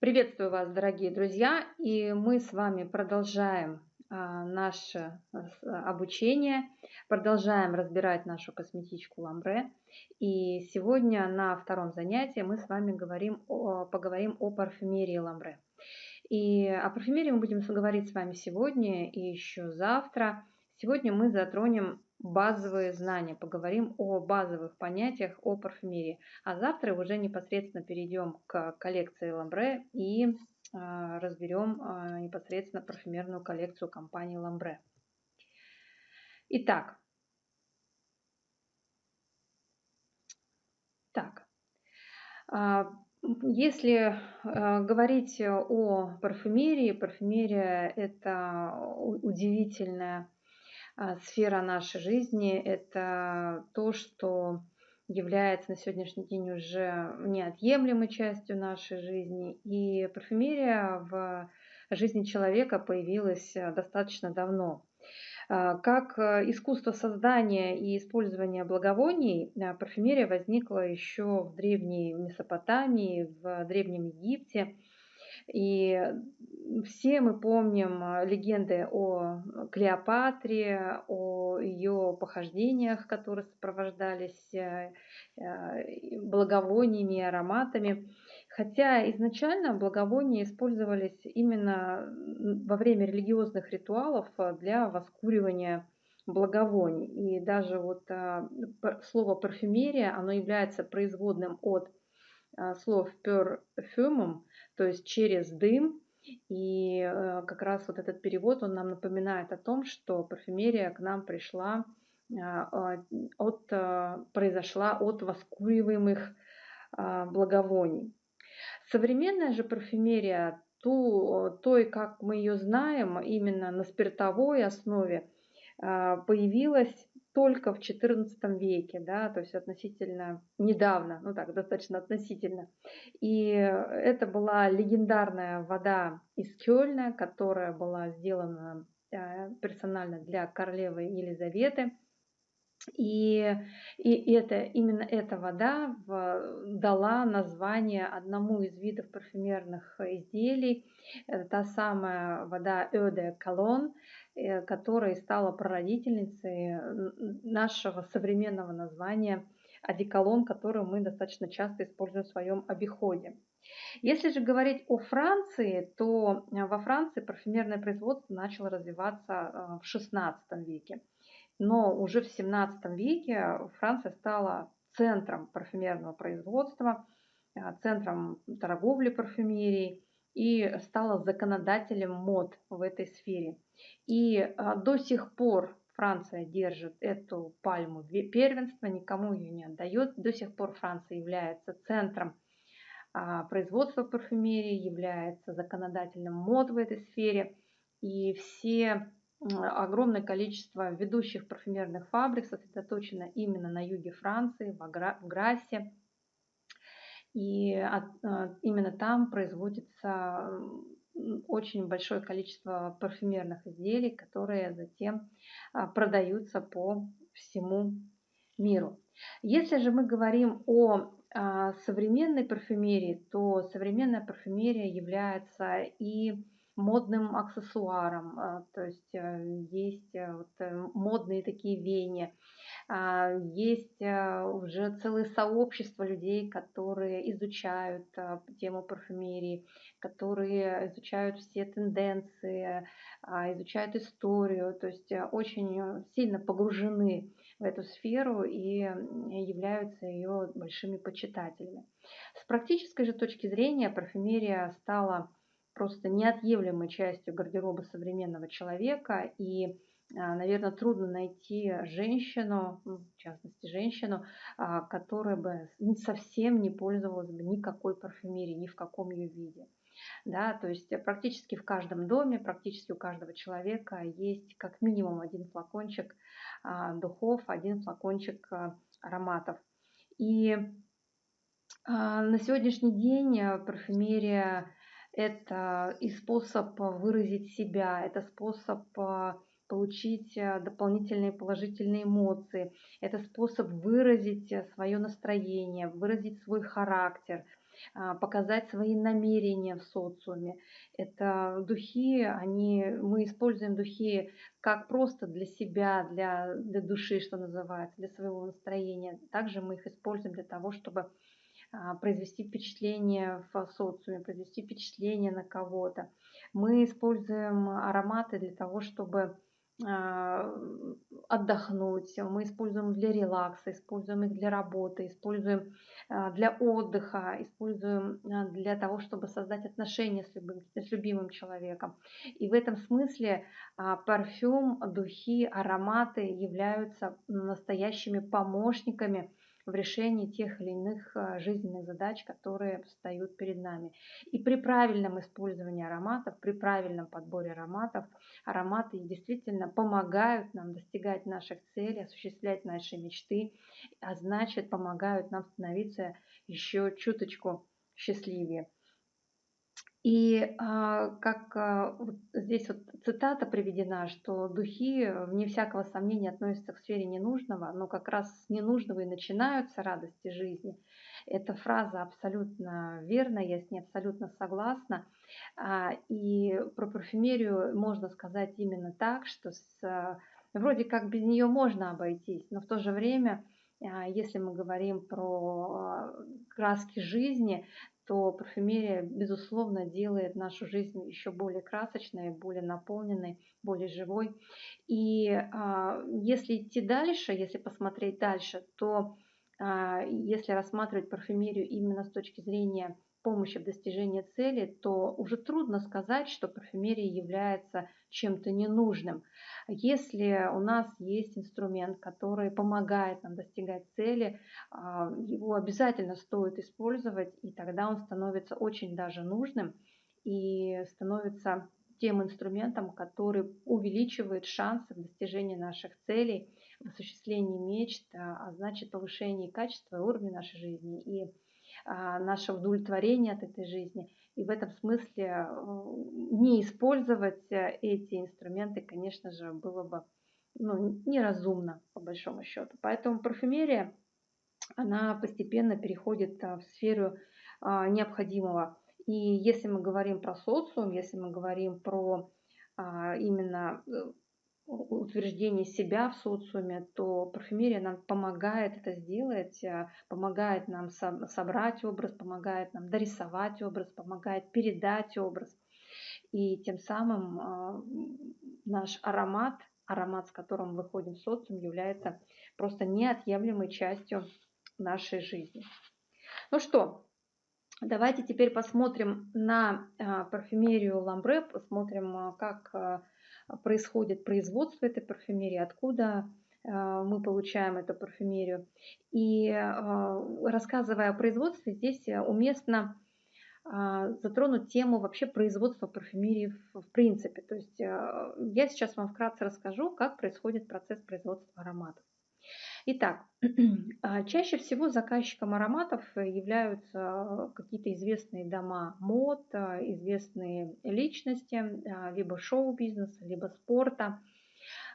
Приветствую вас, дорогие друзья, и мы с вами продолжаем а, наше обучение, продолжаем разбирать нашу косметичку ламбре. И сегодня на втором занятии мы с вами говорим о, поговорим о парфюмерии ламбре. И о парфюмерии мы будем говорить с вами сегодня и еще завтра. Сегодня мы затронем базовые знания, поговорим о базовых понятиях о парфюмерии. А завтра уже непосредственно перейдем к коллекции Ламбре и а, разберем а, непосредственно парфюмерную коллекцию компании Ламбре. Итак, так, а, если говорить о парфюмерии, парфюмерия это удивительная сфера нашей жизни – это то, что является на сегодняшний день уже неотъемлемой частью нашей жизни. И парфюмерия в жизни человека появилась достаточно давно. А, как искусство создания и использования благовоний, а, парфюмерия возникла еще в древней Месопотамии, в древнем Египте – и все мы помним э, легенды о Клеопатре, о ее похождениях, которые сопровождались э, э, благовониями и ароматами. Хотя изначально благовония использовались именно во время религиозных ритуалов для воскуривания благовоний. И даже вот слово парфюмерия, оно является производным от слов perfume, то есть через дым. И э, как раз вот этот перевод, он нам напоминает о том, что парфюмерия к нам пришла а, от, произошла от воскуриваемых а, благовоний. Современная же парфюмерия, ту, той, как мы ее знаем, именно на спиртовой основе, появилась только в XIV веке, да, то есть относительно недавно, ну так, достаточно относительно. И это была легендарная вода из Кёльна, которая была сделана э, персонально для королевы Елизаветы. И, и это, именно эта вода дала название одному из видов парфюмерных изделий. Это та самая вода Эде Колон, которая стала прародительницей нашего современного названия одеколон, который мы достаточно часто используем в своем обиходе. Если же говорить о Франции, то во Франции парфюмерное производство начало развиваться э, в XVI веке. Но уже в 17 веке Франция стала центром парфюмерного производства, э, центром торговли парфюмерией и стала законодателем мод в этой сфере. И э, до сих пор Франция держит эту пальму первенства, никому ее не отдает. До сих пор Франция является центром а, производства парфюмерии, является законодательным мод в этой сфере. И все огромное количество ведущих парфюмерных фабрик сосредоточено именно на юге Франции, в Грассе. И именно там производится очень большое количество парфюмерных изделий, которые затем а, продаются по всему миру. Если же мы говорим о а, современной парфюмерии, то современная парфюмерия является и модным аксессуаром, а, то есть э, есть э, вот э, модные такие веяния, а, есть уже целое сообщество людей, которые изучают тему парфюмерии, которые изучают все тенденции, а, изучают историю, то есть очень сильно погружены в эту сферу и являются ее большими почитателями. С практической же точки зрения парфюмерия стала просто неотъемлемой частью гардероба современного человека. И, а, наверное, трудно найти женщину, ну, в частности женщину, а, которая бы совсем не пользовалась бы никакой парфюмерией, ни в каком ее виде. Да, то есть практически в каждом доме, практически у каждого человека есть как минимум один флакончик а, духов, один флакончик ароматов. И на сегодняшний день парфюмерия это и способ выразить себя, это способ а, получить а, дополнительные положительные эмоции, это способ выразить свое настроение, выразить свой характер, а, показать свои намерения в социуме. Это духи, они, мы используем духи как просто для себя, для, для души, что называется, для своего настроения. Также мы их используем для того, чтобы произвести впечатление в социуме, произвести впечатление на кого-то. Мы используем ароматы для того, чтобы а, отдохнуть, мы используем для релакса, используем их для работы, используем а, для отдыха, используем а, для того, чтобы создать отношения с любым, с любимым человеком. И в этом смысле парфюм, духи, ароматы являются настоящими помощниками в решении тех или иных а, жизненных задач, которые встают перед нами. И при правильном использовании ароматов, при правильном подборе ароматов, ароматы действительно помогают нам достигать наших целей, осуществлять наши мечты, а значит помогают нам становиться еще чуточку счастливее. И а, как а, здесь вот цитата приведена, что духи, вне всякого сомнения, относятся к сфере ненужного, но как раз с ненужного и начинаются радости жизни. Эта фраза абсолютно верна, я с ней абсолютно согласна. А, и про парфюмерию можно сказать именно так, что с, вроде как без нее можно обойтись, но в то же время если мы говорим про краски жизни, то парфюмерия, безусловно, делает нашу жизнь еще более красочной, более наполненной, более живой. И а, если идти дальше, если посмотреть дальше, то а, если рассматривать парфюмерию именно с точки зрения помощи в достижении цели, то уже трудно сказать, что парфюмерия является чем-то ненужным. Если у нас есть инструмент, который помогает нам достигать цели, а, его обязательно стоит использовать, и тогда он становится очень даже нужным и становится тем инструментом, который увеличивает шансы в достижении наших целей, в осуществлении мечт, а, а значит повышении качества и уровня нашей жизни и наше удовлетворение от этой жизни. И в этом смысле э, не использовать э, эти инструменты, конечно же, было бы ну, неразумно, по большому счету. Поэтому парфюмерия, она постепенно переходит э, в сферу а, необходимого. И если мы говорим про социум, если мы говорим про а, именно утверждение себя в социуме, то парфюмерия нам помогает это сделать, э, помогает нам собрать образ, помогает нам дорисовать образ, помогает передать образ. И тем самым э, наш аромат, аромат, с которым мы выходим в социум, является просто неотъемлемой частью нашей жизни. Ну что, давайте теперь посмотрим на э, парфюмерию Ламбре, посмотрим, как происходит производство этой парфюмерии, откуда э, мы получаем эту парфюмерию. И э, рассказывая о производстве, здесь уместно э, затронуть тему вообще производства парфюмерии в, в принципе. То есть я сейчас вам вкратце расскажу, как происходит процесс производства ароматов. Итак, а, чаще всего заказчиком ароматов являются какие-то известные дома мод, а, известные личности, а, либо шоу-бизнеса, либо спорта,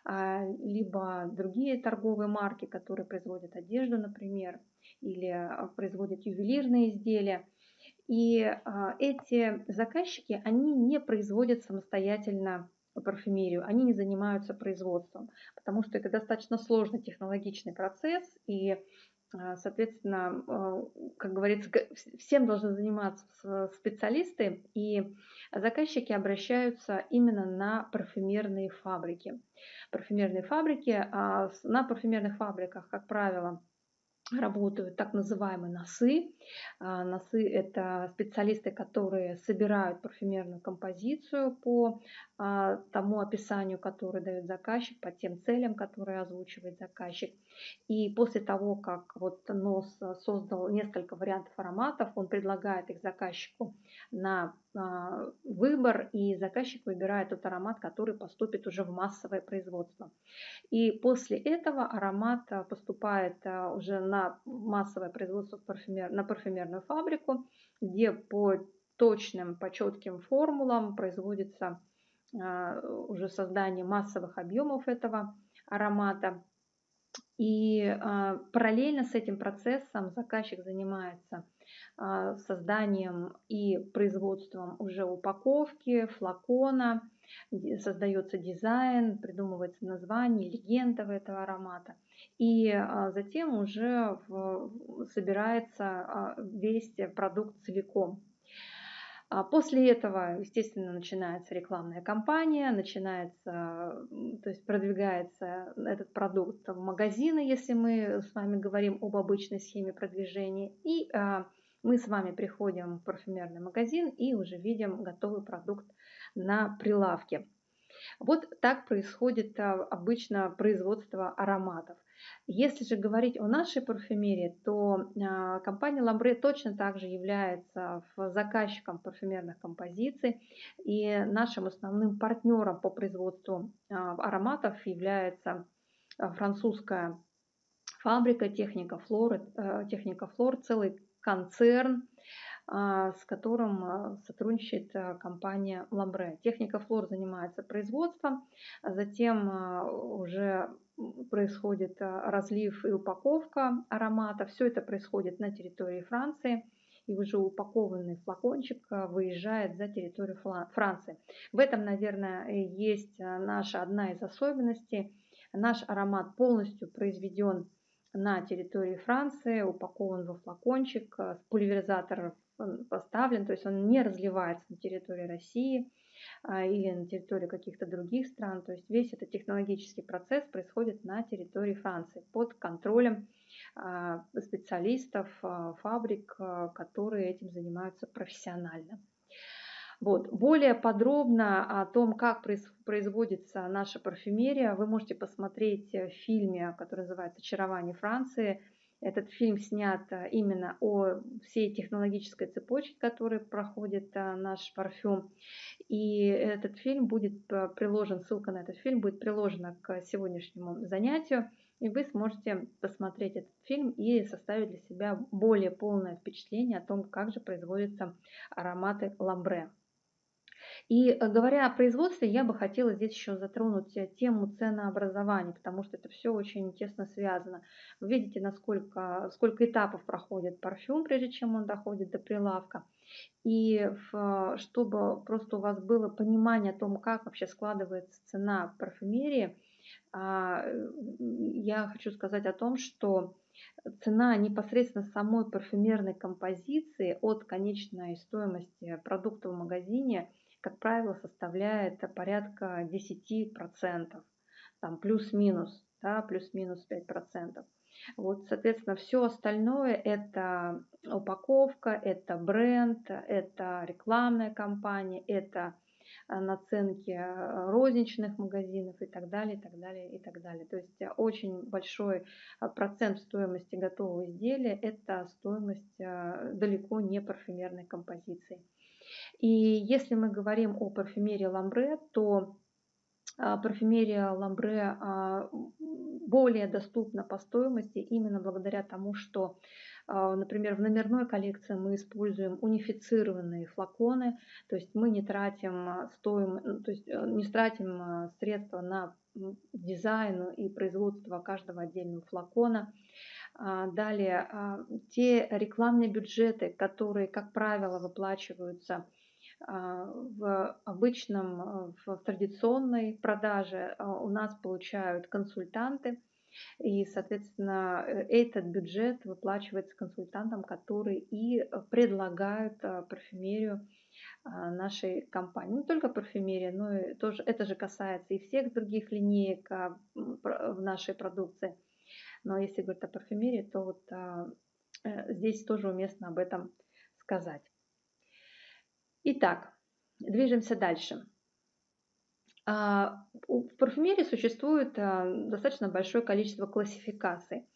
либо другие торговые марки, которые производят одежду, например, или производят ювелирные изделия. И эти заказчики, они не производят самостоятельно парфюмерию, они не занимаются производством, потому что это достаточно сложный технологичный процесс, и, а, соответственно, а, как говорится, всем должны заниматься специалисты, и заказчики обращаются именно на парфюмерные фабрики. Парфюмерные фабрики, а на парфюмерных фабриках, как правило, работают так называемые носы. А, носы – это специалисты, которые собирают парфюмерную композицию по а, тому описанию, которое дает заказчик, по тем целям, которые озвучивает заказчик. И после того, как вот нос создал несколько вариантов ароматов, он предлагает их заказчику на выбор, и заказчик выбирает тот аромат, который поступит уже в массовое производство. И после этого аромат поступает уже на массовое производство парфюмер, на парфюмерную фабрику, где по точным, по четким формулам производится а, уже создание массовых объемов этого аромата. И а, параллельно с этим процессом заказчик занимается созданием и производством уже упаковки, флакона, создается дизайн, придумывается название, легенда этого аромата. И затем уже собирается весь продукт целиком. А после этого, естественно, начинается рекламная кампания, начинается, то есть продвигается этот продукт в магазины, если мы с вами говорим об обычной схеме продвижения. И а, мы с вами приходим в парфюмерный магазин и уже видим готовый продукт на прилавке. Вот так происходит а, обычно производство ароматов. Если же говорить о нашей парфюмерии, то а, компания Ламбре точно также является заказчиком парфюмерных композиций. И нашим основным партнером по производству а, ароматов является французская фабрика Техника Флор, э, Техника Флор, целый концерн, а, с которым а, сотрудничает а, компания Ламбре. Техника Флор занимается производством, затем уже происходит разлив и упаковка аромата. Все это происходит на территории Франции и уже упакованный флакончик выезжает за территорию Франции. В этом, наверное, есть наша одна из особенностей. Наш аромат полностью произведен на территории Франции, упакован во флакончик, с пульверизатора поставлен, то есть он не разливается на территории России а, или на территории каких-то других стран. То есть весь этот технологический процесс происходит на территории Франции под контролем а, специалистов, а, фабрик, которые этим занимаются профессионально. Вот. Более подробно о том, как производится наша парфюмерия, вы можете посмотреть в фильме, который называется «Очарование Франции», этот фильм снят э, именно о всей технологической цепочке, которой проходит э, наш парфюм. И этот фильм будет э, приложен, ссылка на этот фильм будет приложена к сегодняшнему занятию. И вы сможете посмотреть этот фильм и составить для себя более полное впечатление о том, как же производятся ароматы ламбре. И э, говоря о производстве, я бы хотела здесь еще затронуть э, тему ценообразования, потому что это все очень тесно связано. Вы видите, насколько, сколько этапов проходит парфюм, прежде чем он доходит до прилавка. И чтобы просто у вас было понимание о том, как вообще складывается цена парфюмерии, а, я хочу сказать о том, что цена непосредственно самой парфюмерной композиции от конечной стоимости продукта в магазине – как правило, составляет порядка 10%, там плюс-минус, да, плюс-минус 5%. Вот, соответственно, все остальное это упаковка, это бренд, это рекламная кампания, это э, наценки э, розничных магазинов и так далее, и так далее, и так далее. То есть очень большой э, процент стоимости готового изделия – это стоимость далеко не парфюмерной композиции. И если мы говорим о парфюмерии ламбре, то а, парфюмерия ламбре а, более доступна по стоимости именно благодаря тому, что, а, например, в номерной коллекции мы используем унифицированные флаконы, то есть мы не тратим, стоим, ну, то есть э, не тратим средства на дизайн и производство каждого отдельного флакона. Далее, те рекламные бюджеты, которые, как правило, выплачиваются а, в обычном, а, в традиционной продаже а, у нас получают консультанты, и, соответственно, э, этот бюджет выплачивается консультантам, которые и предлагают парфюмерию нашей компании. Не только парфюмерия, но и тоже, это же касается и всех других линеек в нашей продукции. Но если говорить о парфюмерии, то вот э, здесь тоже уместно об этом сказать. Итак, движемся дальше. А, в парфюмерии существует а, достаточно большое количество классификаций.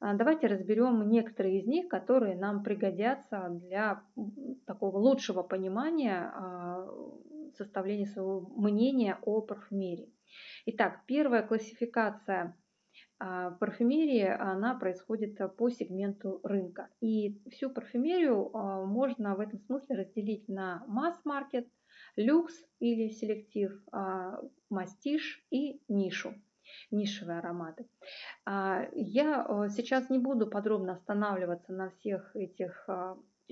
А, давайте разберем некоторые из них, которые нам пригодятся для такого лучшего понимания составления своего мнения о парфюмерии. Итак, первая классификация а, парфюмерия, она происходит по сегменту рынка. И всю парфюмерию а, можно в этом смысле разделить на масс-маркет, люкс или селектив, а, мастиш и нишу нишевые ароматы. Я сейчас не буду подробно останавливаться на всех этих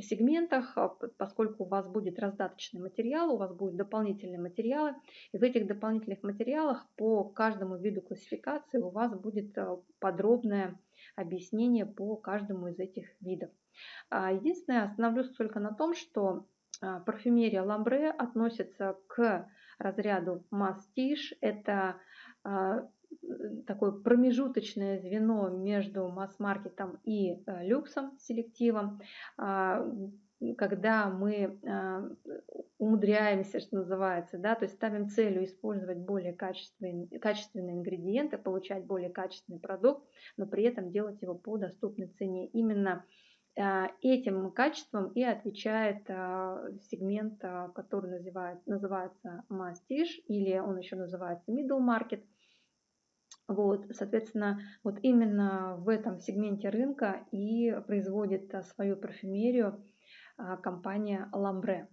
сегментах, а, поскольку у вас будет раздаточный материал, у вас будут дополнительные материалы. И в этих дополнительных материалах по каждому виду классификации у вас будет подробное объяснение по каждому из этих видов. Единственное, остановлюсь только на том, что парфюмерия ламбре относится к разряду мастиш. Это такое промежуточное звено между масс-маркетом и э, люксом, селективом, а, когда мы а, умудряемся, что называется, да, то есть ставим целью использовать более качественные, качественные ингредиенты, получать более качественный продукт, но при этом делать его по доступной цене. Именно а, этим качеством и отвечает сегмент, который называет, называется мастиш, или он еще называется middle market – вот, соответственно, вот именно в этом сегменте рынка и производит а, свою парфюмерию а, компания Lambre.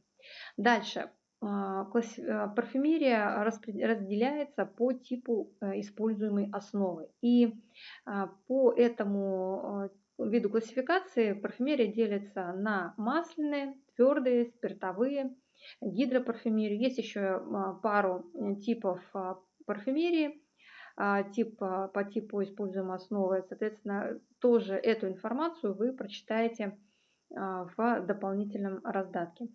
Дальше. А, парфюмерия разделяется по типу э, используемой основы. И по этому виду классификации парфюмерия делится на масляные, твердые, спиртовые, гидропарфюмерию. Есть еще пару э, типов парфюмерии а, тип, по типу используемой основы. Соответственно, тоже эту информацию вы прочитаете а, в дополнительном раздатке.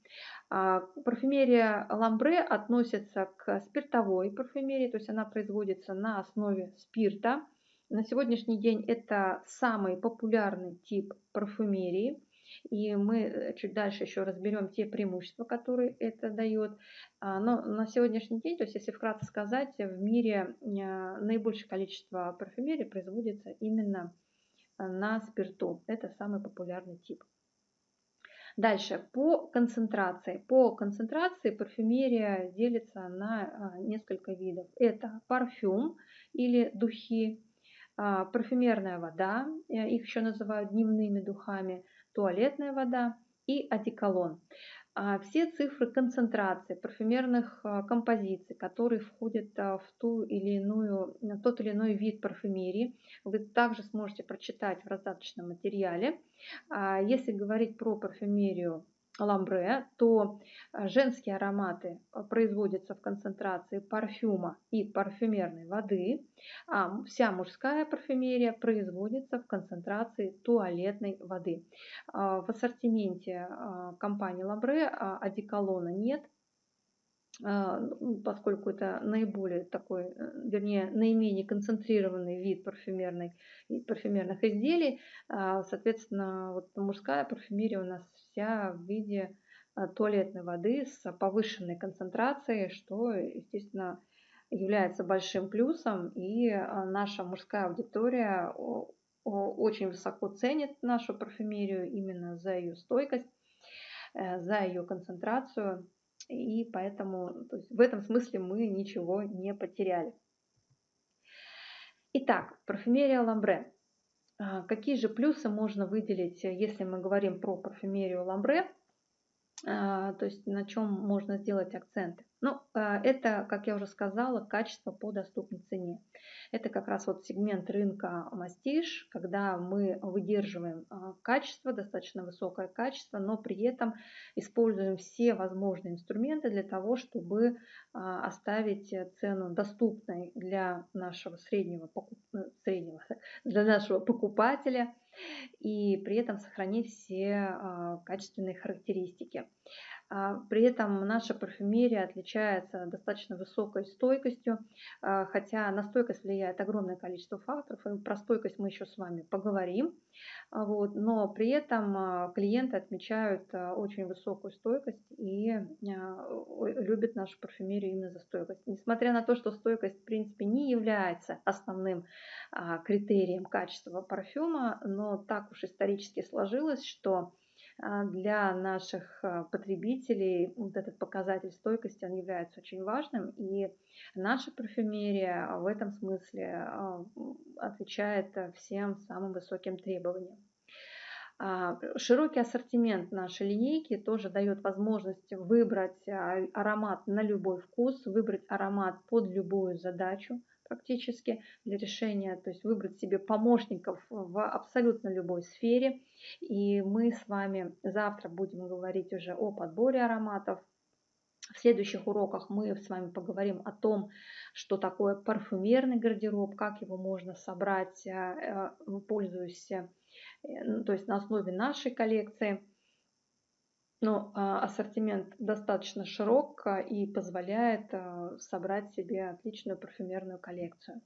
А, парфюмерия ламбре относится к спиртовой парфюмерии, то есть она производится на основе спирта. На сегодняшний день это самый популярный тип парфюмерии. И мы э, чуть дальше еще разберем те преимущества, которые это дает. А, но на сегодняшний день, то есть если вкратце сказать, в мире а, наибольшее количество парфюмерии производится именно а, на спирту. Это самый популярный тип. Дальше, по концентрации. По концентрации парфюмерия делится на несколько видов. Это парфюм или духи, парфюмерная вода, э, их еще называют дневными духами, туалетная вода и одеколон. А все цифры концентрации парфюмерных а, композиций, которые входят а, в ту или иную, тот или иной вид парфюмерии, вы также сможете прочитать в раздаточном материале. Если говорить про парфюмерию ламбре, то э, женские ароматы э, производятся в концентрации парфюма и парфюмерной воды, а вся мужская парфюмерия производится в концентрации туалетной воды. А, в ассортименте а, компании ламбре а, одеколона нет, поскольку это наиболее такой, э, вернее, наименее концентрированный вид парфюмерной, парфюмерных изделий, а, соответственно, вот мужская парфюмерия у нас вся в виде а, туалетной воды с повышенной концентрацией, что, естественно, является большим плюсом, и наша мужская аудитория очень высоко ценит нашу парфюмерию именно за ее стойкость, э, за ее концентрацию и поэтому то есть в этом смысле мы ничего не потеряли. Итак, парфюмерия ламбре. А, какие же плюсы можно выделить, если мы говорим про парфюмерию ламбре? А, то есть на чем можно сделать акценты? Ну, а, это, как я уже сказала, качество по доступной цене. Это как раз вот сегмент рынка мастиш, когда мы выдерживаем а, качество, достаточно высокое качество, но при этом используем все возможные инструменты для того, чтобы оставить цену доступной для нашего среднего, среднего для нашего покупателя и при этом сохранить все качественные характеристики. А, при этом наша парфюмерия отличается достаточно высокой стойкостью, а, хотя на стойкость влияет огромное количество факторов. И про стойкость мы еще с вами поговорим. А, вот, но при этом клиенты отмечают очень высокую стойкость и любят нашу парфюмерию именно за стойкость. Несмотря на то, что стойкость в принципе не является основным критерием качества парфюма, но так уж исторически сложилось, что для наших а, потребителей вот этот показатель стойкости, он является очень важным. И наша парфюмерия в этом смысле а, отвечает всем самым высоким требованиям. Широкий ассортимент нашей линейки тоже дает возможность выбрать аромат на любой вкус, выбрать аромат под любую задачу практически для решения, то есть выбрать себе помощников в абсолютно любой сфере. И мы с вами завтра будем говорить уже о подборе ароматов, в следующих уроках мы с вами поговорим о том, что такое парфюмерный гардероб, как его можно собрать, э, э, пользуясь, э, ну, то есть на основе нашей коллекции. Но ассортимент достаточно широк и позволяет собрать себе отличную парфюмерную коллекцию.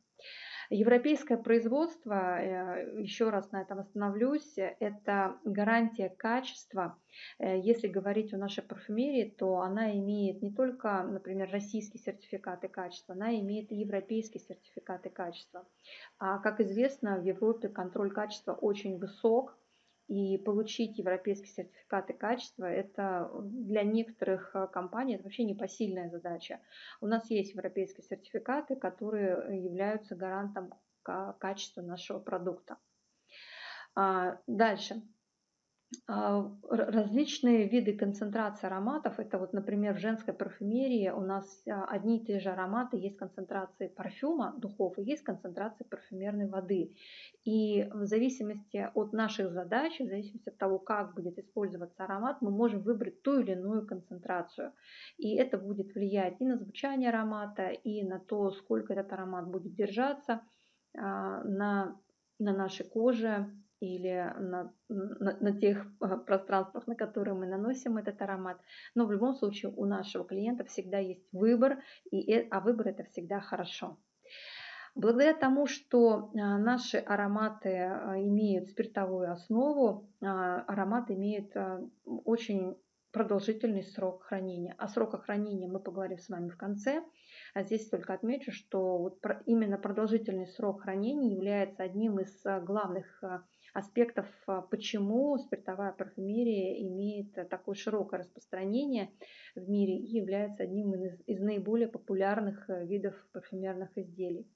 Европейское производство, э, еще раз на этом остановлюсь, это гарантия качества. Э, если говорить о нашей парфюмерии, то она имеет не только, например, российские сертификаты качества, она имеет и европейские сертификаты качества. А, как известно, в Европе контроль качества очень высок, и получить европейские сертификаты качества, это для некоторых э, компаний это вообще непосильная задача. У нас есть европейские сертификаты, которые являются гарантом качества нашего продукта. А, дальше. А, различные виды концентрации ароматов. Это вот, например, в женской парфюмерии у нас а, одни и те же ароматы. Есть концентрации парфюма, духов, и есть концентрации парфюмерной воды. И в зависимости от наших задач, в зависимости от того, как будет использоваться аромат, мы можем выбрать ту или иную концентрацию. И это будет влиять и на звучание аромата, и на то, сколько этот аромат будет держаться а, на, на нашей коже, или на, на, на тех а, пространствах, на которые мы наносим этот аромат. Но в любом случае у нашего клиента всегда есть выбор, и, э, а выбор это всегда хорошо. Благодаря тому, что а, наши ароматы имеют спиртовую основу, аромат имеет очень продолжительный срок хранения. О сроках хранения мы поговорим с вами в конце. А здесь только отмечу, что вот именно продолжительный срок хранения является одним из главных аспектов, а, почему спиртовая парфюмерия имеет такое широкое распространение в мире и является одним из, из наиболее популярных э, видов парфюмерных изделий.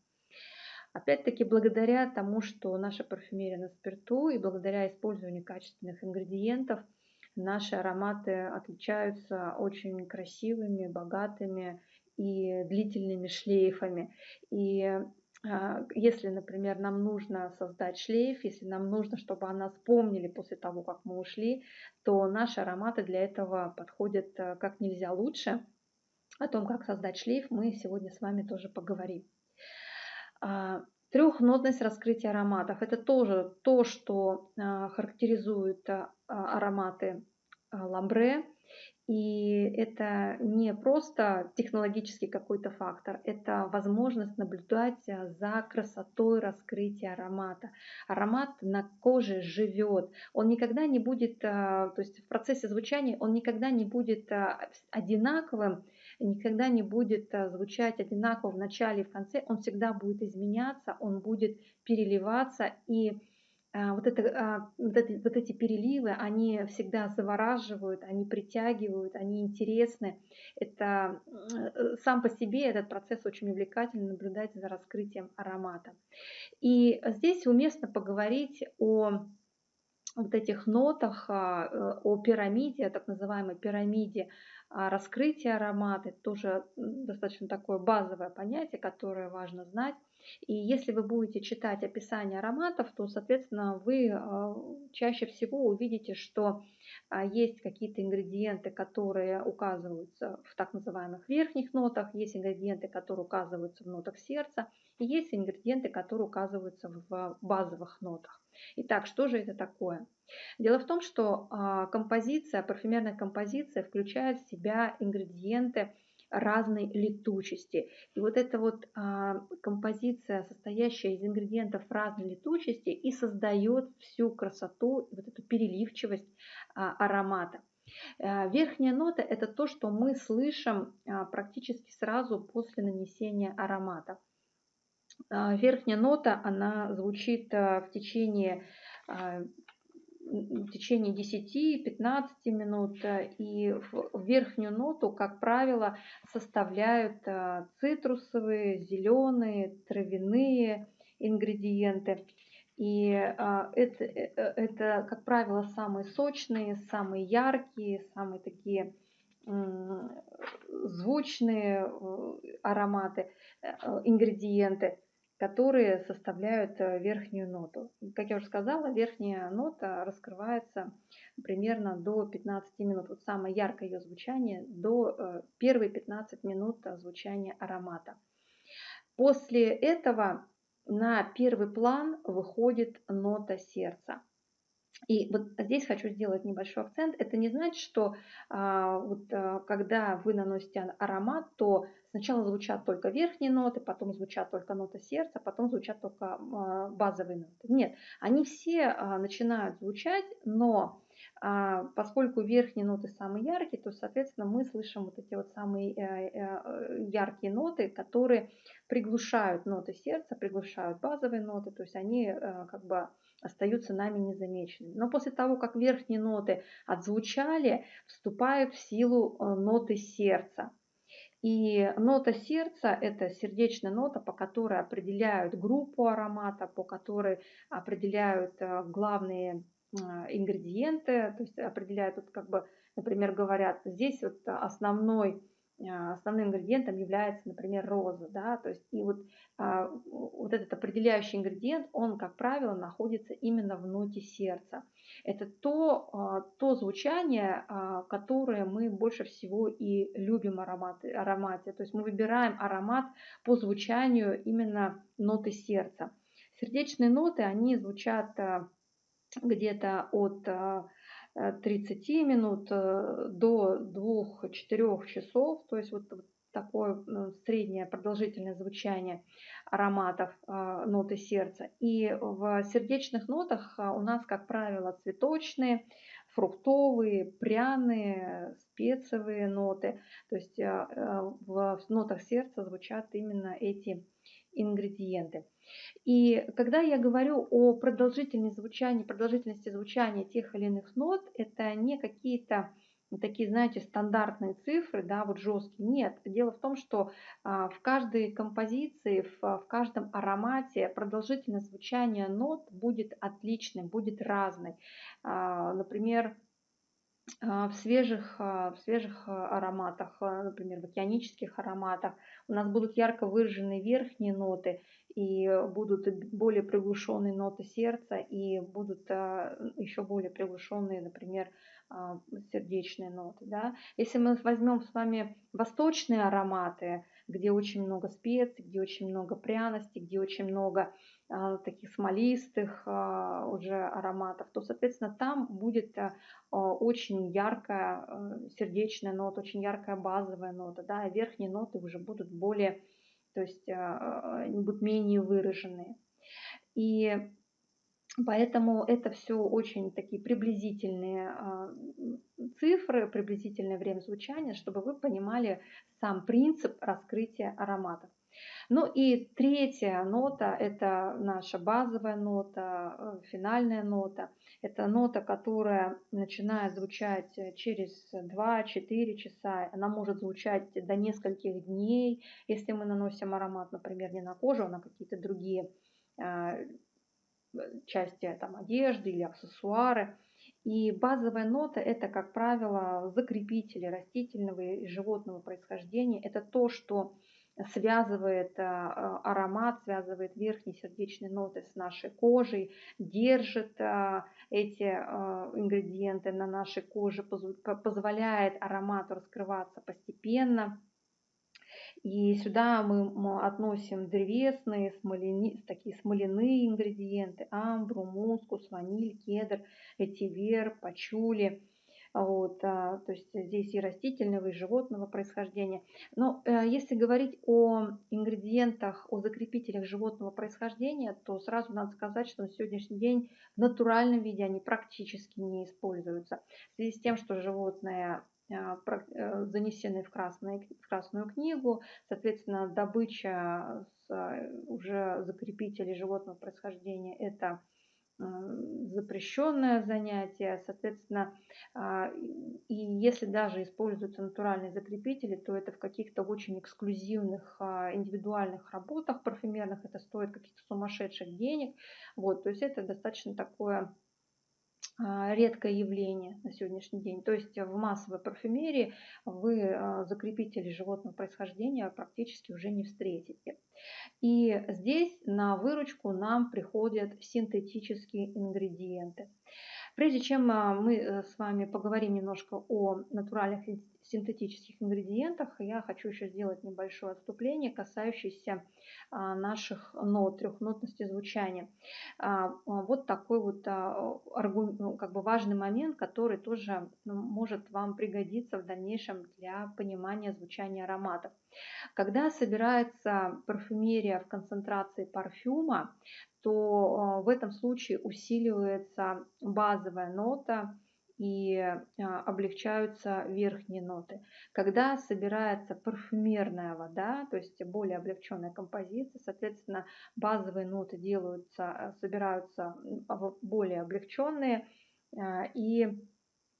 Опять-таки, благодаря тому, что наша парфюмерия на спирту и благодаря использованию качественных ингредиентов, наши ароматы отличаются очень красивыми, богатыми и длительными шлейфами. И если, например, нам нужно создать шлейф, если нам нужно, чтобы о нас помнили после того, как мы ушли, то наши ароматы для этого подходят э, как нельзя лучше. О том, как создать шлейф, мы сегодня с вами тоже поговорим. А, трехнотность раскрытия ароматов – это тоже то, что а, характеризует ароматы ламбре. И это не просто технологический какой-то фактор, это возможность наблюдать э, за красотой раскрытия аромата. Аромат на коже живет, он никогда не будет, э, то есть в процессе звучания он никогда не будет э, одинаковым, никогда не будет звучать одинаково в начале и в конце, он всегда будет изменяться, он будет переливаться. И вот, это, а, вот, эти, вот эти переливы, они всегда завораживают, они притягивают, они интересны. Это э, сам по себе этот процесс очень увлекательно наблюдать за раскрытием аромата. И здесь уместно поговорить о вот этих нотах, а, э, о пирамиде, о так называемой пирамиде раскрытия аромата. Это тоже достаточно такое базовое понятие, которое важно знать. И если вы будете читать описание ароматов, то, соответственно, вы а, чаще всего увидите, что а, есть какие-то ингредиенты, которые указываются в так называемых верхних нотах, есть ингредиенты, которые указываются в нотах сердца, и есть ингредиенты, которые указываются в базовых нотах. Итак, что же это такое? Дело в том, что а, композиция, парфюмерная композиция включает в себя ингредиенты, разной летучести. И вот эта вот а, композиция, состоящая из ингредиентов разной летучести, и создает всю красоту, вот эту переливчивость а, аромата. А, верхняя нота – это то, что мы слышим а, практически сразу после нанесения аромата. А, верхняя нота, она звучит а, в течение в течение 10-15 минут. Э, и верхнюю ноту, как правило, составляют э, цитрусовые, зеленые, травяные ингредиенты. И э, это, это, как правило, самые сочные, самые яркие, самые такие звучные ароматы, ингредиенты, которые составляют верхнюю ноту. Как я уже сказала, верхняя нота раскрывается примерно до 15 минут. Вот самое яркое ее звучание до первые 15 минут звучания аромата. После этого на первый план выходит нота сердца. И вот здесь хочу сделать небольшой акцент. Это не значит, что а, вот, а, когда вы наносите аромат, то сначала звучат только верхние ноты, потом звучат только ноты сердца, потом звучат только а, базовые ноты. Нет, они все а, начинают звучать, но а, поскольку верхние ноты самые яркие, то, соответственно, мы слышим вот эти вот самые э, э, яркие ноты, которые приглушают ноты сердца, приглушают базовые ноты, то есть они э, как бы остаются нами незамеченными. Но после того, как верхние ноты отзвучали, вступают в силу ноты сердца. И нота сердца – это сердечная нота, по которой определяют группу аромата, по которой определяют главные а, ингредиенты, то есть определяют, вот как бы, например, говорят, здесь вот основной основным ингредиентом является, например, роза, да, то есть и вот, а, вот этот определяющий ингредиент, он, как правило, находится именно в ноте сердца. Это то, то звучание, которое мы больше всего и любим ароматы, аромате, то есть мы выбираем аромат по звучанию именно ноты сердца. Сердечные ноты, они звучат где-то от 30 э, минут э, до 2-4 часов, то есть вот такое ну, среднее продолжительное звучание ароматов э, ноты сердца. И в сердечных нотах у нас, как правило, цветочные, фруктовые, пряные, спецовые ноты. То есть в нотах сердца звучат именно эти ингредиенты. И когда я говорю о продолжительности звучания, продолжительности звучания тех или иных нот, это не какие-то такие, знаете, стандартные цифры, да, вот жесткие. Нет, дело в том, что а, в каждой композиции, в, каждом аромате продолжительность звучания нот будет отличной, будет разной. А, например, в свежих, а, в свежих ароматах, например, в океанических ароматах у нас будут ярко выраженные верхние ноты и будут более приглушенные ноты сердца и будут а, еще более приглушенные, например, а, сердечные ноты. Да? Если мы возьмем с вами восточные ароматы, где очень много специй, где очень много пряностей, где очень много а, таких смолистых а, уже ароматов, то, соответственно, там будет а, очень яркая а, сердечная нота, очень яркая базовая нота, да, и верхние ноты уже будут более то есть они будут менее выраженные. И поэтому это все очень такие приблизительные а, цифры, приблизительное время звучания, чтобы вы понимали сам принцип раскрытия ароматов. Ну и третья нота – это наша базовая нота, э, финальная нота. Это нота, которая начинает звучать через 2-4 часа. Она может звучать до нескольких дней, если мы наносим аромат, например, не на кожу, а на какие-то другие а, части там, одежды или аксессуары. И базовая нота – это, как правило, закрепители растительного и животного происхождения. Это то, что связывает а, аромат, связывает верхние сердечные ноты с нашей кожей, держит а, эти ингредиенты на нашей коже, позволяет аромату раскрываться постепенно. И сюда мы относим древесные, смоляни, такие смоляные ингредиенты, амбру, мускус, ваниль, кедр, этивер, пачули – вот, а, то есть здесь и растительного, и животного происхождения. Но э, если говорить о ингредиентах, о закрепителях животного происхождения, то сразу надо сказать, что на сегодняшний день в натуральном виде они практически не используются. В связи с тем, что животное занесены в, красную, в Красную книгу, соответственно, добыча с э, уже закрепителей животного происхождения – это запрещенное занятие, соответственно, а, и если даже используются натуральные закрепители, то это в каких-то очень эксклюзивных а, индивидуальных работах парфюмерных, это стоит каких-то сумасшедших денег, вот, то есть это достаточно такое а, редкое явление на сегодняшний день. То есть в массовой парфюмерии вы а, закрепителей животного происхождения практически уже не встретите. И здесь на выручку нам приходят синтетические ингредиенты. Прежде чем а, мы э, с вами поговорим немножко о натуральных синтетических ингредиентах, я хочу еще сделать небольшое отступление, касающееся а, наших нот, трехнотности звучания. А, вот такой вот ну, как бы важный момент, который тоже ну, может вам пригодиться в дальнейшем для понимания звучания ароматов. Когда собирается парфюмерия в концентрации парфюма, то а, в этом случае усиливается базовая нота и а, облегчаются верхние ноты. Когда собирается парфюмерная вода, то есть более облегченная композиция, соответственно, базовые ноты делаются, а, собираются более облегченные и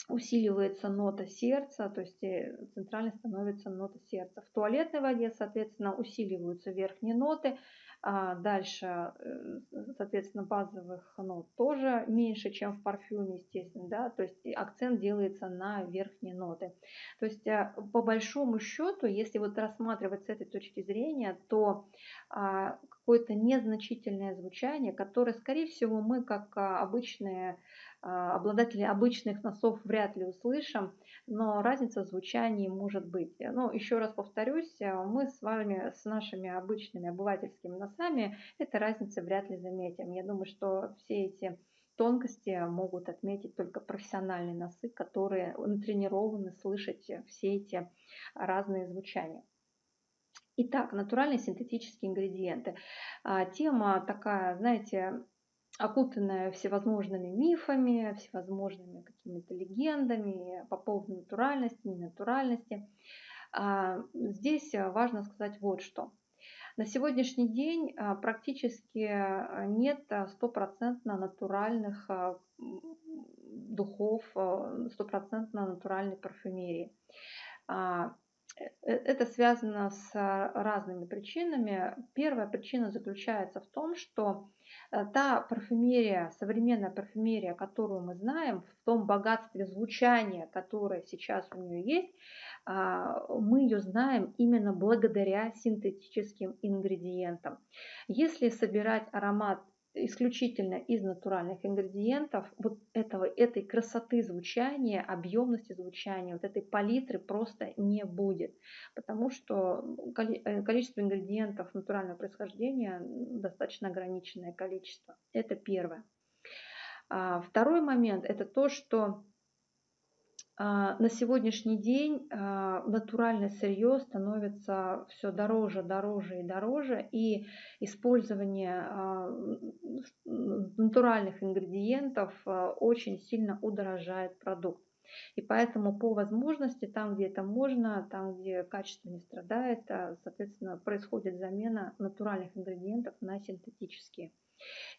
усиливается нота сердца, то есть э, центральной становится нота сердца. В туалетной воде, соответственно, усиливаются верхние ноты, а дальше, э, соответственно, базовых нот тоже меньше, чем в парфюме, естественно, да, то есть акцент делается на верхние ноты. То есть э, по большому счету, если вот рассматривать с этой точки зрения, то а, какое-то незначительное звучание, которое, скорее всего, мы как а, обычные а, обладатели обычных носов вряд ли услышим, но разница в звучании может быть. Но еще раз повторюсь, э, мы с вами, с нашими обычными обывательскими носами, этой разницы вряд ли заметим. Я думаю, что все эти тонкости могут отметить только профессиональные носы, которые натренированы слышать все эти разные звучания. Итак, натуральные синтетические ингредиенты. А, тема такая, знаете, окутанная всевозможными мифами, всевозможными какими-то легендами по поводу натуральности, ненатуральности. А, здесь важно сказать вот что. На сегодняшний день а, практически нет стопроцентно натуральных а, духов, стопроцентно натуральной парфюмерии. Э, это связано с разными причинами. Первая причина заключается в том, что э, та парфюмерия, современная парфюмерия, которую мы знаем, в том богатстве звучания, которое сейчас у нее есть, а, мы ее знаем именно благодаря синтетическим ингредиентам. Если собирать аромат исключительно из натуральных ингредиентов, вот этого, этой красоты звучания, объемности звучания, вот этой палитры просто не будет, потому что э, количество ингредиентов натурального происхождения достаточно ограниченное количество. Это первое. А второй момент – это то, что на сегодняшний день а, натуральное сырье становится все дороже, дороже и дороже, и использование а, натуральных ингредиентов очень сильно удорожает продукт. И поэтому по возможности, там, где это можно, там, где качество не страдает, соответственно, происходит замена натуральных ингредиентов на синтетические.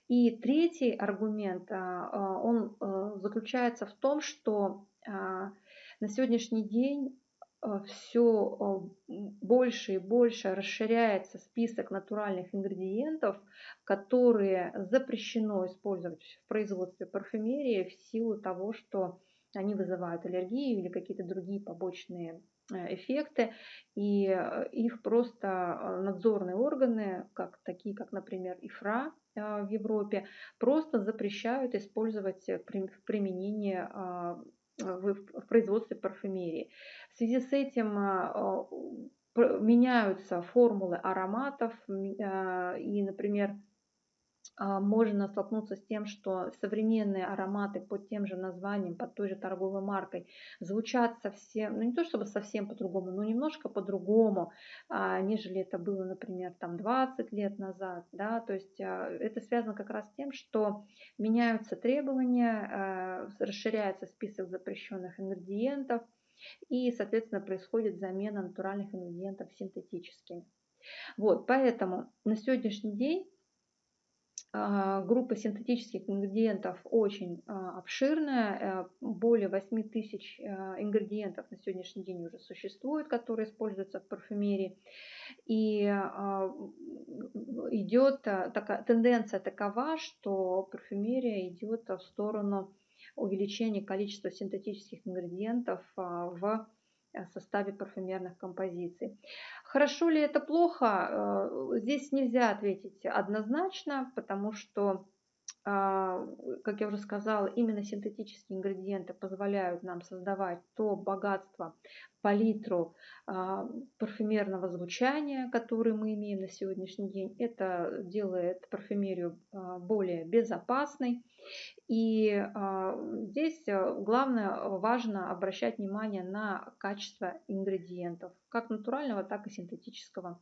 И третий аргумент, он заключается в том, что а, на сегодняшний день а, все а, больше и больше расширяется список натуральных ингредиентов, которые запрещено использовать в производстве парфюмерии в силу того, что они вызывают аллергию или какие-то другие побочные э, эффекты, и э, их просто надзорные органы, как, такие как, например, ИФРА в Европе, просто запрещают использовать в применении в, производстве парфюмерии. В связи с этим а, меняются формулы ароматов а, и, например, можно столкнуться с тем, что современные ароматы под тем же названием, под той же торговой маркой звучат совсем, ну не то чтобы совсем по-другому, но немножко по-другому, нежели это было, например, там 20 лет назад. Да? То есть это связано как раз с тем, что меняются требования, расширяется список запрещенных ингредиентов и, соответственно, происходит замена натуральных ингредиентов синтетическими. Вот, поэтому на сегодняшний день а, группа синтетических ингредиентов очень а, обширная, э, более 8 тысяч а, ингредиентов на сегодняшний день уже существует, которые используются в парфюмерии. И идет такая тенденция такова, что парфюмерия идет в сторону увеличение количества синтетических ингредиентов в составе парфюмерных композиций. Хорошо ли это плохо? Здесь нельзя ответить однозначно, потому что как я уже сказала, именно синтетические ингредиенты позволяют нам создавать то богатство, палитру а, парфюмерного звучания, которое мы имеем на сегодняшний день. Это делает парфюмерию а, более безопасной. И здесь главное, важно обращать внимание на качество ингредиентов, как натурального, так и синтетического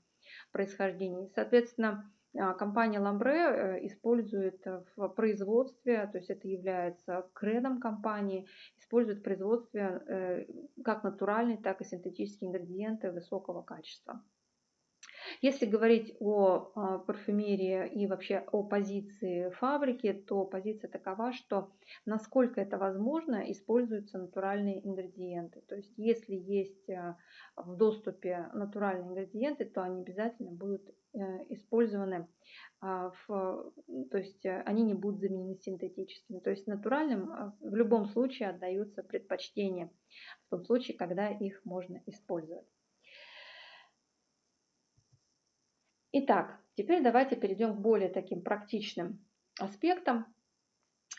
происхождения. Соответственно, а, компания Lambre э, использует в производстве, то есть это является кредом компании, использует в производстве э, как натуральные, так и синтетические ингредиенты высокого качества. Если говорить о а, парфюмерии и вообще о позиции фабрики, то позиция такова, что насколько это возможно, используются натуральные ингредиенты. То есть если есть а, в доступе натуральные ингредиенты, то они обязательно будут э, использованы, а, в, то есть они не будут заменены синтетическими. То есть натуральным в любом случае отдаются предпочтение в том случае, когда их можно использовать. Итак, теперь давайте перейдем к более таким практичным аспектам.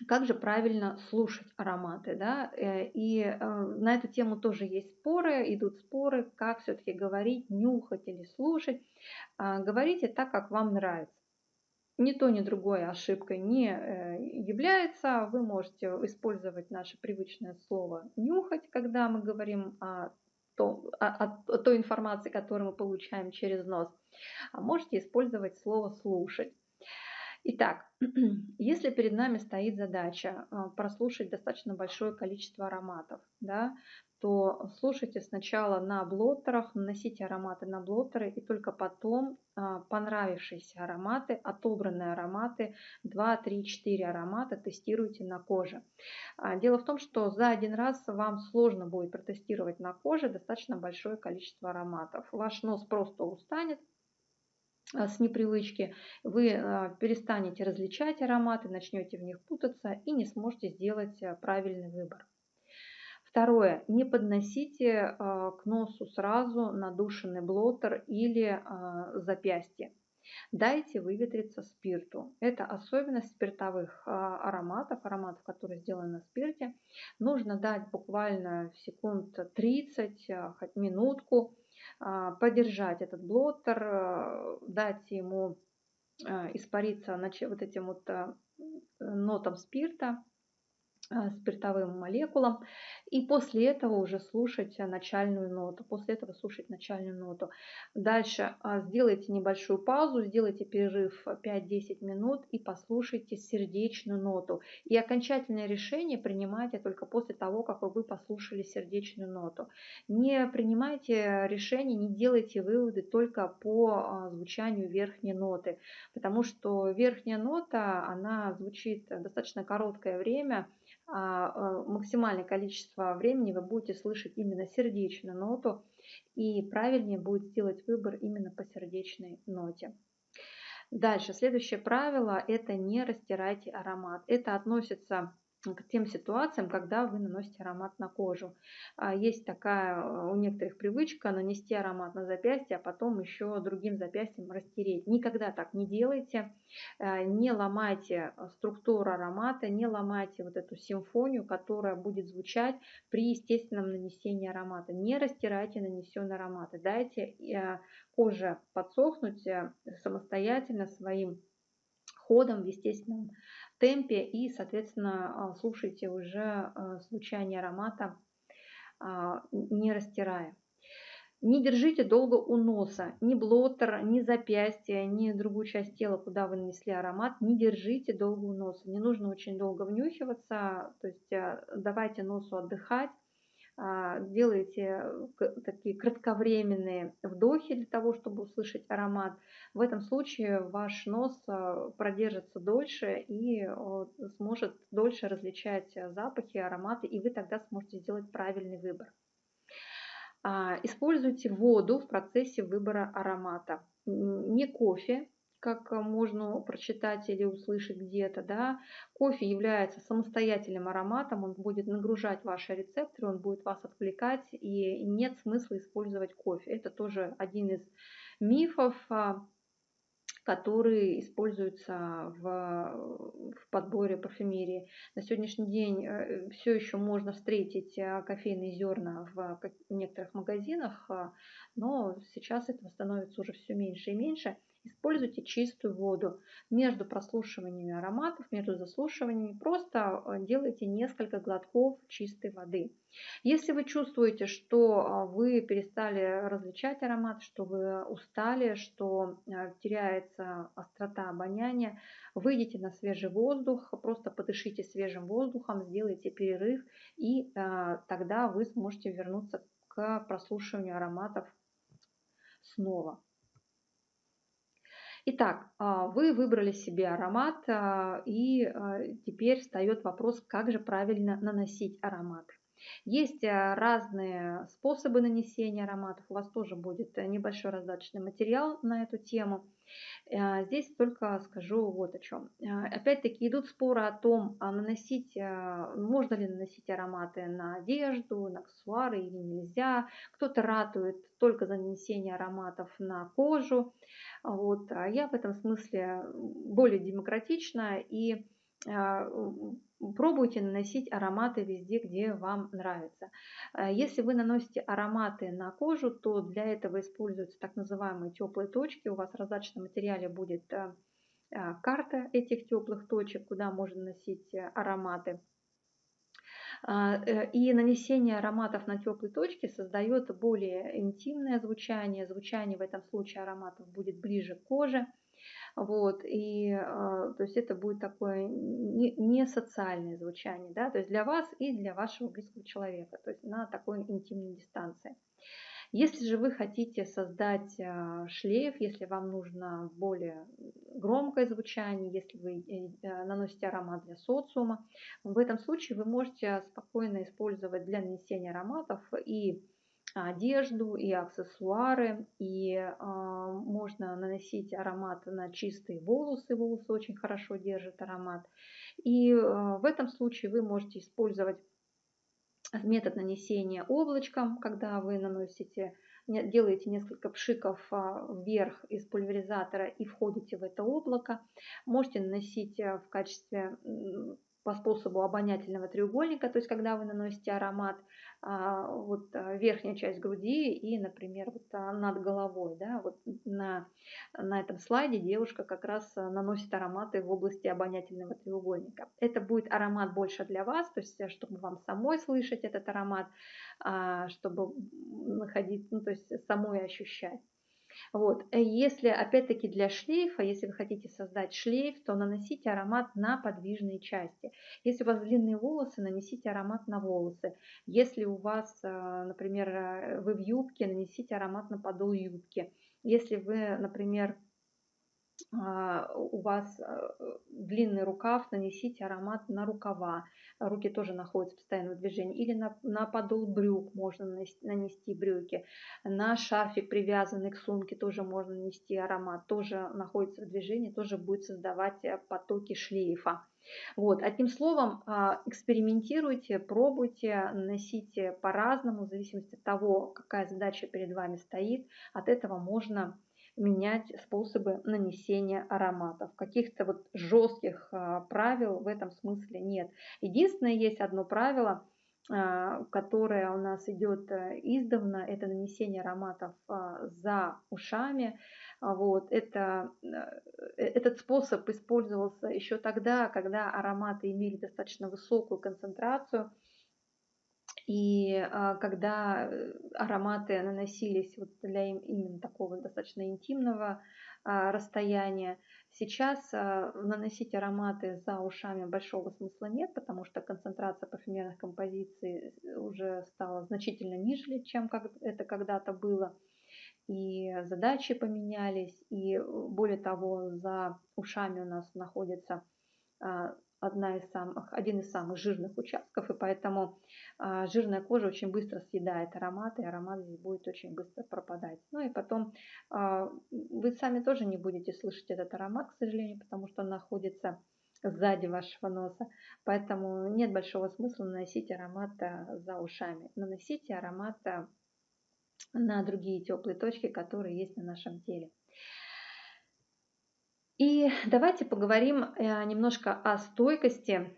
Как же правильно слушать ароматы? Да? Э, и э, на эту тему тоже есть споры, идут споры, как все-таки говорить, нюхать или слушать. А, говорите так, как вам нравится. Ни то, ни другое ошибкой не э, является. Вы можете использовать наше привычное слово «нюхать», когда мы говорим о, о той информации, которую мы получаем через нос. А можете использовать слово «слушать». Итак, если перед нами стоит задача а, прослушать достаточно большое количество ароматов, да, то слушайте сначала на блоттерах, наносите ароматы на блоттеры и только потом а, понравившиеся ароматы, отобранные ароматы, 2, 3, 4 аромата тестируйте на коже. А, дело в том, что за один раз вам сложно будет протестировать на коже достаточно большое количество ароматов. Ваш нос просто устанет, с непривычки, вы перестанете различать ароматы, начнете в них путаться и не сможете сделать правильный выбор. Второе. Не подносите а, к носу сразу надушенный блотер или а, запястье. Дайте выветриться спирту. Это особенность спиртовых а, ароматов, ароматов, которые сделаны на спирте. Нужно дать буквально секунд 30, хоть минутку, подержать этот блотер, дать ему испариться вот этим вот нотам спирта, спиртовым молекулам и после этого уже слушать начальную ноту. После этого слушать начальную ноту. Дальше а, сделайте небольшую паузу, сделайте перерыв 5-10 минут и послушайте сердечную ноту. И окончательное решение принимайте только после того, как вы послушали сердечную ноту. Не принимайте решение, не делайте выводы только по а, звучанию верхней ноты, потому что верхняя нота, она звучит достаточно короткое время, а, максимальное количество времени вы будете слышать именно сердечную ноту, и правильнее будет сделать выбор именно по сердечной ноте. Дальше, следующее правило – это не растирайте аромат. Это относится к тем ситуациям, когда вы наносите аромат на кожу. А, есть такая э, у некоторых привычка нанести аромат на запястье, а потом еще другим запястьем растереть. Никогда так не делайте. Э, не ломайте структуру аромата, не ломайте вот эту симфонию, которая будет звучать при естественном нанесении аромата. Не растирайте нанесенные ароматы. Дайте э, коже подсохнуть самостоятельно своим ходом в естественном темпе и, соответственно, а, слушайте уже а, звучание аромата, а, не растирая. Не держите долго у носа, ни блотер, ни запястье, ни другую часть тела, куда вы нанесли аромат, не держите долго у носа. Не нужно очень долго внюхиваться, то есть давайте носу отдыхать, а, делаете такие кратковременные вдохи для того, чтобы услышать аромат. В этом случае ваш нос а, продержится дольше и сможет дольше различать запахи, ароматы, и вы тогда сможете сделать правильный выбор. А, используйте воду в процессе выбора аромата. Не кофе, как можно прочитать или услышать где-то, да. Кофе является самостоятельным ароматом, он будет нагружать ваши рецепторы, он будет вас отвлекать, и нет смысла использовать кофе. Это тоже один из мифов, а, которые используются в, в подборе парфюмерии. На сегодняшний день э, все еще можно встретить э, кофейные зерна в некоторых магазинах, а, но сейчас этого становится уже все меньше и меньше. Используйте чистую воду. Между прослушиваниями ароматов, между заслушиваниями просто э, делайте несколько глотков чистой воды. Если вы чувствуете, что а, вы перестали различать аромат, что вы устали, что э, теряется острота обоняния, выйдите на свежий воздух, просто подышите свежим воздухом, сделайте перерыв, и э, тогда вы сможете вернуться к прослушиванию ароматов снова. Итак, а, вы выбрали себе аромат, а, и а, теперь встает вопрос, как же правильно наносить аромат. Есть разные способы нанесения ароматов. У вас тоже будет небольшой раздаточный материал на эту тему. Здесь только скажу вот о чем. Опять-таки идут споры о том, наносить, можно ли наносить ароматы на одежду, на аксессуары или нельзя. Кто-то ратует только за нанесение ароматов на кожу. Вот. А я в этом смысле более демократична и а, пробуйте наносить ароматы везде, где вам нравится. А если вы наносите ароматы на кожу, то для этого используются так называемые теплые точки. У вас в раздаточном материале будет карта этих теплых точек, куда можно наносить ароматы. Э, и нанесение ароматов на теплые точки создает более интимное звучание. Звучание в этом случае ароматов будет ближе к коже. Вот, и а, то есть это будет такое не, не социальное звучание, да, то есть для вас и для вашего близкого человека, то есть на такой интимной дистанции. Если же вы хотите создать а, шлейф, если вам нужно более громкое звучание, если вы э, наносите аромат для социума, в этом случае вы можете спокойно использовать для нанесения ароматов и одежду, и аксессуары, и э, можно наносить аромат на чистые волосы, волосы очень хорошо держат аромат. И э, в этом случае вы можете использовать метод нанесения облачком, когда вы наносите, делаете несколько пшиков а, вверх из пульверизатора и входите в это облако. Можете наносить в качестве по способу обонятельного треугольника, то есть когда вы наносите аромат вот а, верхняя часть груди и, например, вот а, над головой, да, вот на, на этом слайде девушка как раз наносит ароматы в области обонятельного треугольника. Это будет аромат больше для вас, то есть э, чтобы вам самой слышать этот аромат, чтобы находить, ну, то есть самой ощущать. Вот. Э, если, опять-таки, для шлейфа, если вы хотите создать шлейф, то наносите аромат на подвижные части. Если у вас длинные волосы, нанесите аромат на волосы. Если у вас, э, например, э, вы в юбке, нанесите аромат на подол юбки. Если вы, например, а, у вас длинный рукав, нанесите аромат на рукава. Руки тоже находятся в постоянном движении. Или на, на подол брюк можно нанести, брюки. На шарфик, привязанный к сумке, тоже можно нанести аромат. Тоже находится в движении, тоже будет создавать э, потоки шлейфа. Вот, одним словом, а, экспериментируйте, пробуйте, наносите по-разному, в зависимости от того, какая задача перед вами стоит. От этого можно менять способы нанесения ароматов. Каких-то вот жестких а, правил в этом смысле нет. Единственное, есть одно правило, а, которое у нас идет э, издавна, это нанесение ароматов а, за ушами. Вот, это, э, этот способ использовался еще тогда, когда ароматы имели достаточно высокую концентрацию и а, когда э, ароматы наносились вот для именно такого достаточно интимного а, расстояния, сейчас а, наносить ароматы за ушами большого смысла нет, потому что концентрация парфюмерных композиций уже стала значительно ниже, чем это когда-то было. И задачи поменялись, и более того, за ушами у нас находится одна из самых, один из самых жирных участков, и поэтому а, жирная кожа очень быстро съедает аромат, и аромат здесь будет очень быстро пропадать. Ну и потом а, вы сами тоже не будете слышать этот аромат, к сожалению, потому что он находится сзади вашего носа. Поэтому нет большого смысла наносить аромат за ушами. Наносите аромат на другие теплые точки, которые есть на нашем теле. И давайте поговорим э, немножко о стойкости.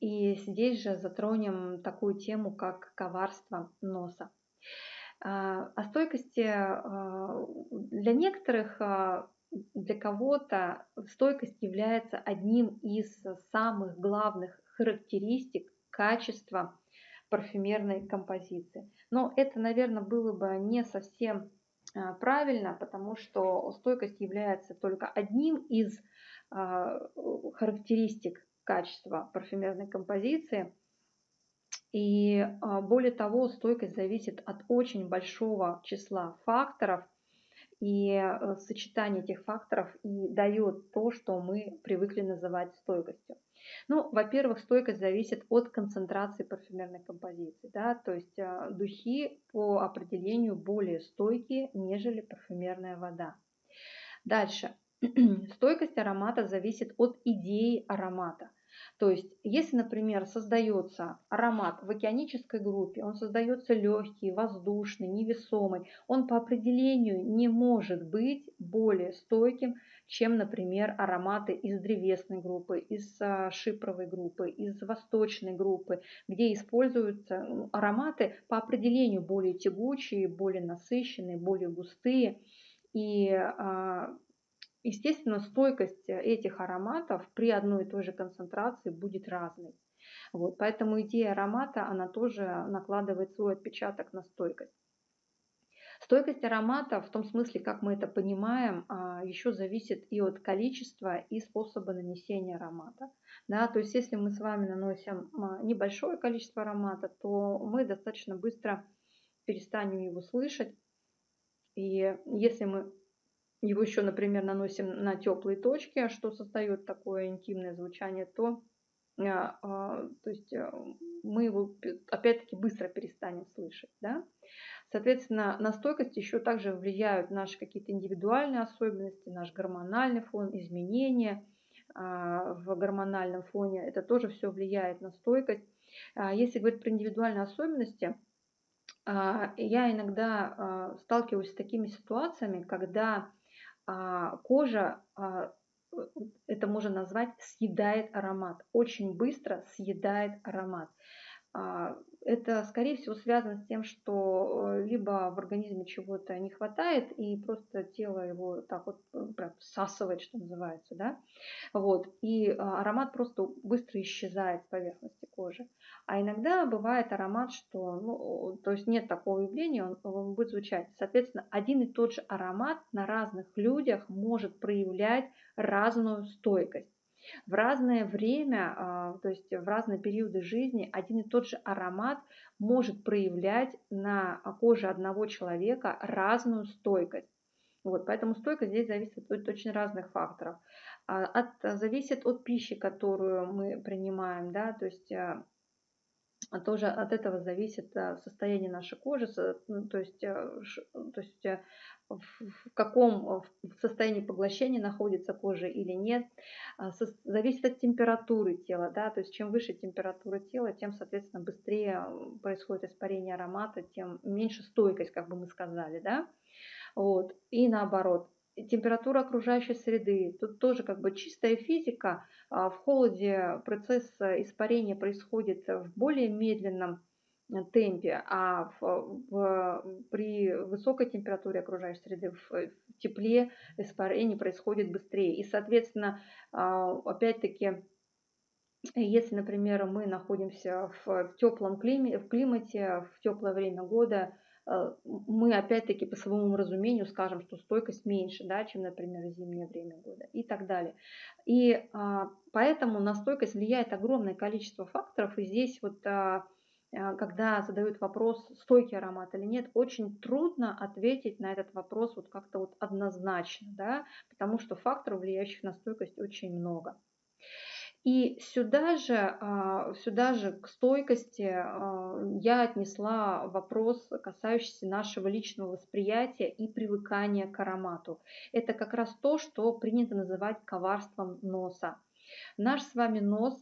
И здесь же затронем такую тему, как коварство носа. А, о стойкости а, для некоторых, а, для кого-то стойкость является одним из самых главных характеристик качества парфюмерной композиции. Но это, наверное, было бы не совсем правильно, потому что стойкость является только одним из а, характеристик качества парфюмерной композиции. И а, более того, стойкость зависит от очень большого числа факторов, и э, сочетание этих факторов и дает то, что мы привыкли называть стойкостью. Ну, во-первых, стойкость зависит от концентрации парфюмерной композиции. Да? То есть а, духи по определению более стойкие, нежели парфюмерная вода. Дальше. Стойкость аромата зависит от идеи аромата. То есть, если, например, создается аромат в океанической группе, он создается легкий, воздушный, невесомый, он по определению не может быть более стойким, чем, например, ароматы из древесной группы, из а, шипровой группы, из восточной группы, где используются ароматы по определению более тягучие, более насыщенные, более густые. И а, Естественно, стойкость этих ароматов при одной и той же концентрации будет разной. Вот, поэтому идея аромата, она тоже накладывает свой отпечаток на стойкость. Стойкость аромата, в том смысле, как мы это понимаем, а, еще зависит и от количества, и способа нанесения аромата. Да, то есть если мы с вами наносим а, небольшое количество аромата, то мы достаточно быстро перестанем его слышать. И если мы его еще, например, наносим на теплые точки, что создает такое интимное звучание, то, а, а, то есть э, мы его опять-таки быстро перестанем слышать. Да? Соответственно, на стойкость еще также влияют наши какие-то индивидуальные особенности, наш гормональный фон, изменения а, в гормональном фоне. Это тоже все влияет на стойкость. Если говорить про индивидуальные особенности, я иногда сталкиваюсь с такими ситуациями, когда а, кожа, а, это можно назвать, съедает аромат. Очень быстро съедает аромат. А, это, скорее всего, связано с тем, что э, либо в организме чего-то не хватает, и просто тело его так вот э, прям всасывает, что называется, да, вот, и аромат просто быстро исчезает с поверхности кожи. А иногда бывает аромат, что, ну, то есть нет такого явления, он, он будет звучать. Соответственно, один и тот же аромат на разных людях может проявлять разную стойкость. В разное время, а, то есть в разные периоды жизни один и тот же аромат может проявлять на коже одного человека разную стойкость. Вот, поэтому стойкость здесь зависит от очень разных факторов. А, от, зависит от пищи, которую мы принимаем, да, то есть а, а тоже от этого зависит э, состояние нашей кожи, ну, то есть, э, то есть э, в каком состоянии поглощения находится кожа или нет. А, зависит от температуры тела. Да? То есть чем выше температура тела, тем, соответственно, быстрее происходит испарение аромата, тем меньше стойкость, как бы мы сказали. Да? Вот. И наоборот, температура окружающей среды. Тут тоже как бы чистая физика. А, в холоде процесс испарения происходит в более медленном э, темпе, а в, в, при высокой температуре окружающей среды, в, в тепле испарение происходит быстрее. И, соответственно, а, опять-таки, если, например, мы находимся в, в теплом климате, в климате, в теплое время года, мы опять-таки по своему разумению скажем, что стойкость меньше, да, чем, например, зимнее время года и так далее. И а, поэтому на стойкость влияет огромное количество факторов. И здесь вот а, а, когда задают вопрос, стойкий аромат или нет, очень трудно ответить на этот вопрос вот как-то вот однозначно, да, потому что факторов, влияющих на стойкость, очень много. И сюда же, а, сюда же к стойкости а, я отнесла вопрос, касающийся нашего личного восприятия и привыкания к аромату. Это как раз то, что принято называть коварством носа. Наш с вами нос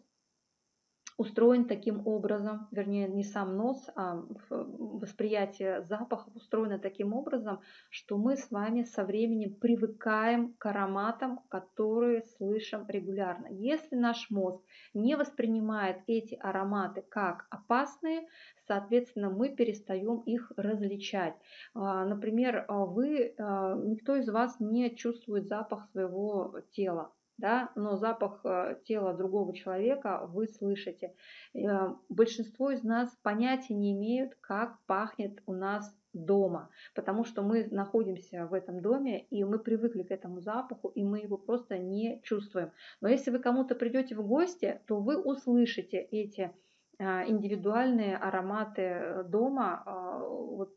устроен таким образом, вернее, не сам нос, а восприятие запахов устроено таким образом, что мы с вами со временем привыкаем к ароматам, которые слышим регулярно. Если наш мозг не воспринимает эти ароматы как опасные, соответственно, мы перестаем их различать. А, например, вы, а, никто из вас не чувствует запах своего тела да, но запах э, тела другого человека вы слышите. Э, большинство из нас понятия не имеют, как пахнет у нас дома, потому что мы находимся в этом доме, и мы привыкли к этому запаху, и мы его просто не чувствуем. Но если вы кому-то придете в гости, то вы услышите эти э, индивидуальные ароматы дома, вот,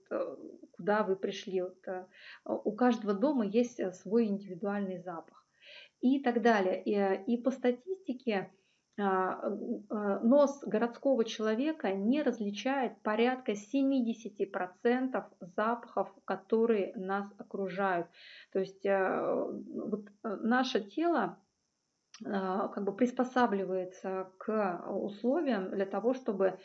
куда вы пришли. Вот, у каждого дома есть свой индивидуальный запах и так далее. И, и по статистике а, а, нос городского человека не различает порядка 70% запахов, которые нас окружают. То есть э, вот наше тело а, как бы приспосабливается к условиям для того, чтобы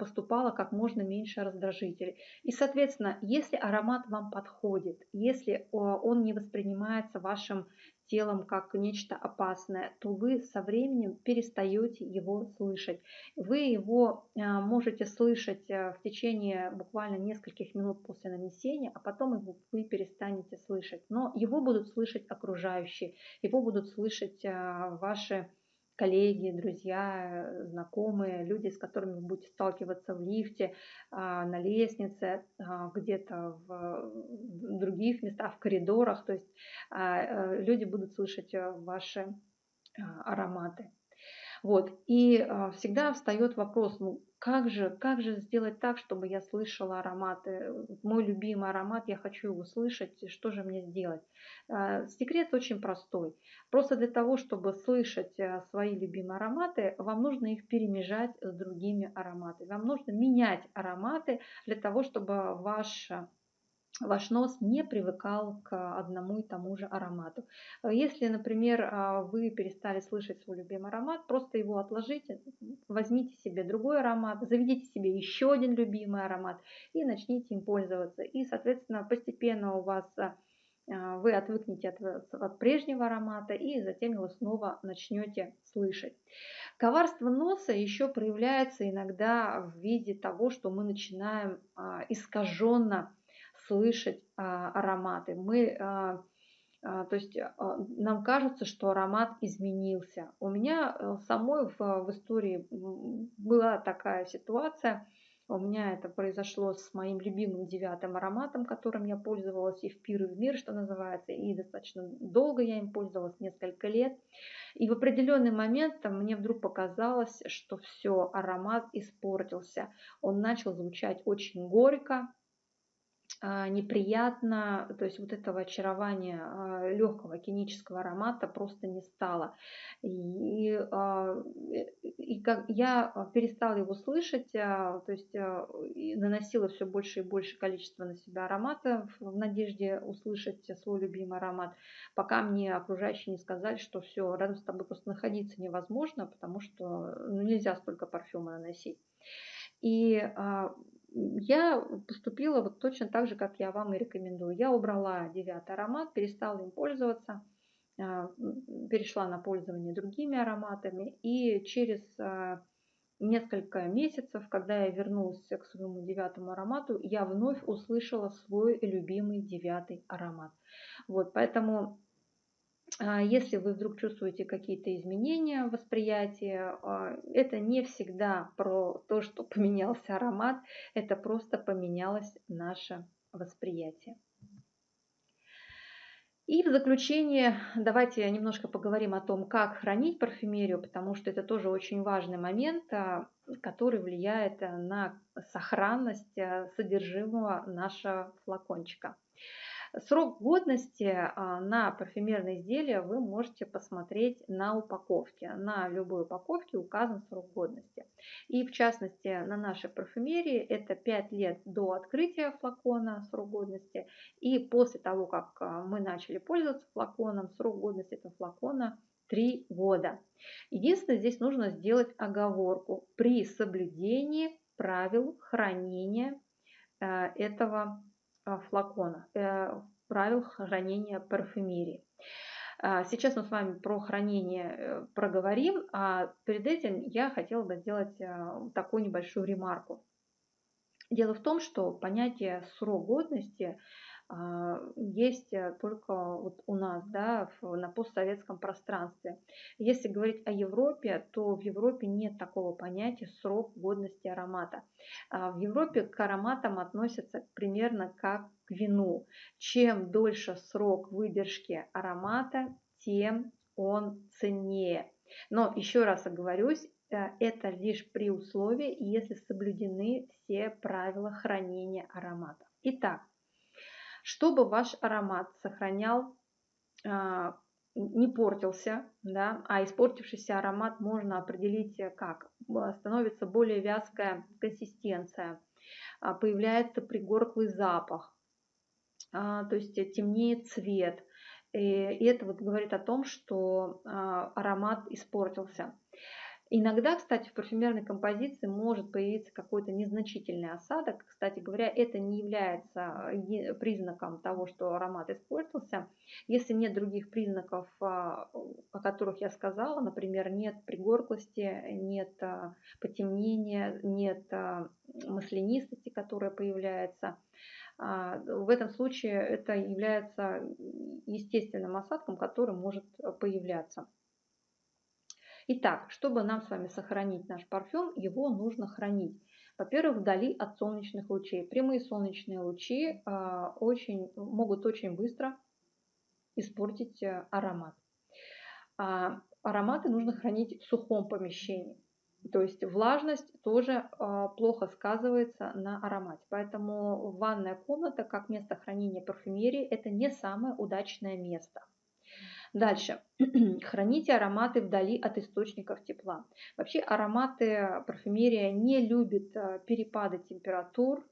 поступало как можно меньше раздражителей. И, соответственно, если аромат вам подходит, если он не воспринимается вашим телом как нечто опасное, то вы со временем перестаете его слышать. Вы его а, можете слышать э, в течение буквально нескольких минут после нанесения, а потом его вы перестанете слышать. Но его будут слышать окружающие, его будут слышать а, ваши коллеги, друзья, знакомые, люди, с которыми вы будете сталкиваться в лифте, а, на лестнице, а, где-то в других местах, в коридорах. То есть а, э, люди будут слышать э, ваши ароматы. Вот. И всегда встает вопрос, ну, как же, как же сделать так, чтобы я слышала ароматы? Мой любимый аромат, я хочу его слышать, что же мне сделать? А, секрет очень простой. Просто для того, чтобы слышать э, свои любимые ароматы, вам нужно их перемежать с другими ароматами. Вам нужно менять ароматы для того, чтобы ваш ваш нос не привыкал к одному и тому же аромату. Если, например, а, вы перестали слышать свой любимый аромат, просто его отложите, возьмите себе другой аромат, заведите себе еще один любимый аромат и начните им пользоваться. И, соответственно, постепенно у вас а, а, вы отвыкнете от, от прежнего аромата и затем его снова начнете слышать. Коварство носа еще проявляется иногда в виде того, что мы начинаем искаженно слышать а, ароматы. Мы, а, а, то есть нам кажется, что аромат изменился. У меня э, самой в, в истории была такая ситуация. У меня это произошло с моим любимым девятым ароматом, которым я пользовалась и в пир, и в мир, что называется, и достаточно долго я им пользовалась, несколько лет. И в определенный момент мне вдруг показалось, что все, аромат испортился. Он начал звучать очень горько, неприятно, то есть вот этого очарования а, легкого кинического аромата просто не стало. И, а, и как я перестала его слышать, то есть наносила все больше и больше количество на себя аромата в надежде услышать свой любимый аромат, пока мне окружающие не сказали, что все, рядом с тобой просто находиться невозможно, потому что ну, нельзя столько парфюма наносить. И я поступила вот точно так же, как я вам и рекомендую. Я убрала девятый аромат, перестала им пользоваться, а, перешла на пользование другими ароматами. И через а, несколько месяцев, когда я вернулась к своему девятому аромату, я вновь услышала свой любимый девятый аромат. Вот, поэтому если вы вдруг чувствуете какие-то изменения в восприятии, а, это не всегда про то, что поменялся аромат, это просто поменялось наше восприятие. И в заключение давайте немножко поговорим о том, как хранить парфюмерию, потому что это тоже очень важный момент, а, который влияет на сохранность содержимого нашего флакончика. Срок годности а, на парфюмерные изделия вы можете посмотреть на упаковке. На любой упаковке указан срок годности. И в частности на нашей парфюмерии это 5 лет до открытия флакона срок годности. И после того, как а, мы начали пользоваться флаконом, срок годности этого флакона 3 года. Единственное, здесь нужно сделать оговорку при соблюдении правил хранения э, этого флакона, э, правил хранения парфюмерии. А, сейчас мы с вами про хранение проговорим, а перед этим я хотела бы сделать такую небольшую ремарку. Дело в том, что понятие срок годности есть э, только вот у нас, да, на постсоветском пространстве. Если говорить о Европе, то в Европе нет такого понятия срок годности аромата. А в Европе к ароматам относятся примерно как к вину. Чем дольше срок выдержки аромата, тем он ценнее. Но еще раз оговорюсь, э, это лишь при условии, если соблюдены все правила хранения аромата. Итак, чтобы ваш аромат сохранял, а, не портился, да, а испортившийся аромат можно определить э, как. Становится более вязкая консистенция, а, появляется пригорклый запах, а, то есть темнеет цвет. И это вот говорит о том, что аромат испортился. Иногда, кстати, в парфюмерной композиции может появиться какой-то незначительный осадок. Кстати говоря, это не является э, признаком того, что аромат испортился. Если нет других признаков, а, о которых я сказала, например, нет пригорклости, нет а, потемнения, нет а, маслянистости, которая появляется, в этом случае это является естественным осадком, который может появляться. Итак, чтобы нам с вами сохранить наш парфюм, его нужно хранить. Во-первых, вдали от солнечных лучей. Прямые солнечные лучи э, очень, могут очень быстро испортить э, аромат. А ароматы нужно хранить в сухом помещении. То есть влажность тоже э, плохо сказывается на аромате. Поэтому ванная комната как место хранения парфюмерии это не самое удачное место. Дальше. Храните ароматы вдали от источников тепла. Вообще ароматы парфюмерия не любит э, перепады температур.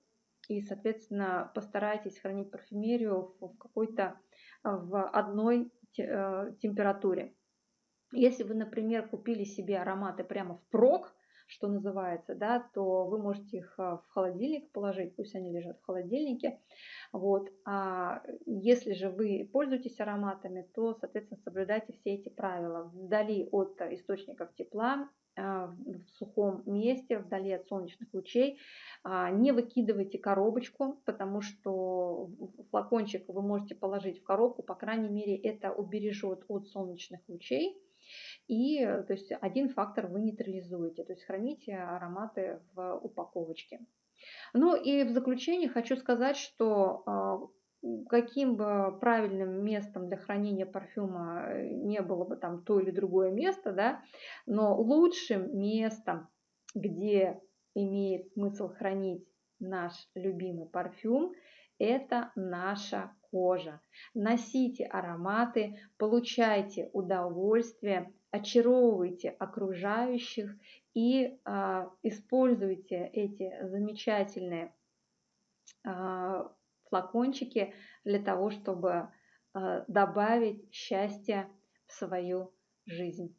И, соответственно, постарайтесь хранить парфюмерию в какой-то э, в одной э, температуре. Если вы, например, купили себе ароматы прямо в прок, что называется, да, то вы можете их а, в холодильник положить, пусть они лежат в холодильнике. Вот. А если же вы пользуетесь ароматами, то, соответственно, соблюдайте все эти правила. Вдали от источников тепла, а, в сухом месте, вдали от солнечных лучей. А, не выкидывайте коробочку, потому что флакончик вы можете положить в коробку, по крайней мере, это убережет от солнечных лучей. И то есть один фактор вы нейтрализуете, то есть храните ароматы в упаковочке. Ну и в заключение хочу сказать, что а, каким бы правильным местом для хранения парфюма э, не было бы там то или другое место, да, но лучшим местом, где имеет смысл хранить наш любимый парфюм, это наша кожа. Носите ароматы, получайте удовольствие, очаровывайте окружающих и а, используйте эти замечательные а, флакончики для того, чтобы а, добавить счастье в свою жизнь.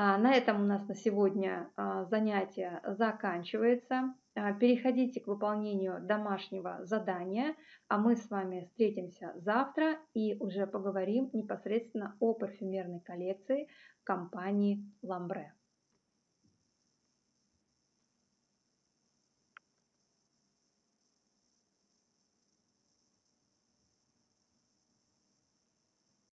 А, на этом у нас на сегодня а, занятие заканчивается. А, переходите к выполнению домашнего задания, а мы с вами встретимся завтра и уже поговорим непосредственно о парфюмерной коллекции компании Ламбре.